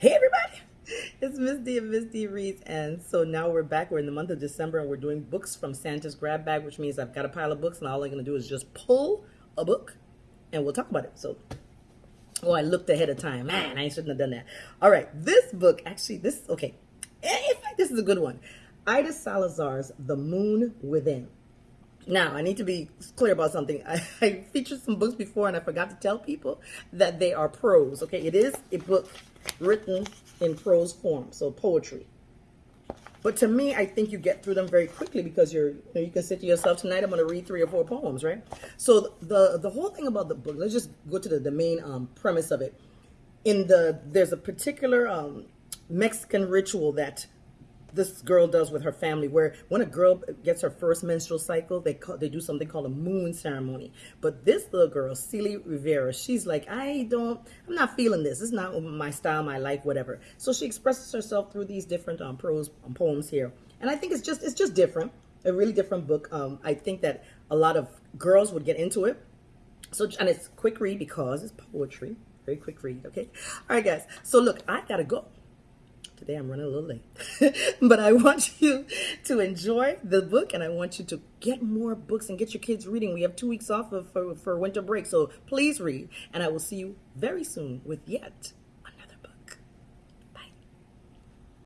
Hey everybody, it's Miss D and Miss D Reads, and so now we're back. We're in the month of December, and we're doing books from Santa's grab bag, which means I've got a pile of books, and all I'm going to do is just pull a book, and we'll talk about it. So, oh, I looked ahead of time. Man, I shouldn't have done that. All right, this book actually, this okay. In fact, this is a good one. Aida Salazar's The Moon Within. Now, I need to be clear about something. I, I, featured some books before and I forgot to tell people that they are prose. Okay, it is a book written in prose form, so poetry. But to me, I think you get through them very quickly because you're you, know, you can say to yourself tonight, I'm going to read three or four poems, right? So the the whole thing about the book, let's just go to the, the main um, premise of it. In the there's a particular um, Mexican ritual that this girl does with her family where when a girl gets her first menstrual cycle they call, they do something called a moon ceremony. But this little girl Celi Rivera she's like I don't I'm not feeling this. It's not my style my life whatever. So she expresses herself through these different um, prose um, poems here. And I think it's just it's just different a really different book. Um, I think that a lot of girls would get into it. So and it's quick read because it's poetry very quick read okay? All right guys so look I gotta go Today I'm running a little late. but I want you to enjoy the book and I want you to get more books and get your kids reading. We have two weeks off of, for, for winter break, so please read. And I will see you very soon with yet